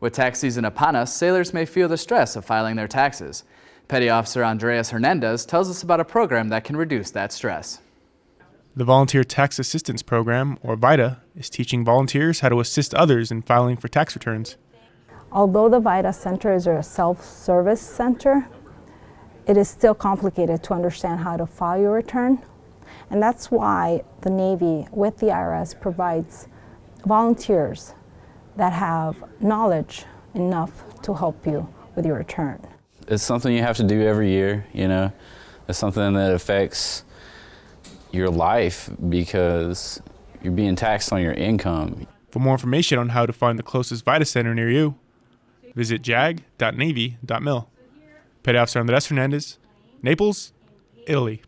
With tax season upon us, sailors may feel the stress of filing their taxes. Petty Officer Andreas Hernandez tells us about a program that can reduce that stress. The Volunteer Tax Assistance Program, or VITA, is teaching volunteers how to assist others in filing for tax returns. Although the VITA Center is a self-service center, it is still complicated to understand how to file your return. And that's why the Navy, with the IRS, provides volunteers that have knowledge enough to help you with your return. It's something you have to do every year, you know. It's something that affects your life because you're being taxed on your income. For more information on how to find the closest VITA center near you, visit jag.navy.mil. Petty Officer Andres Hernandez, Naples, Italy.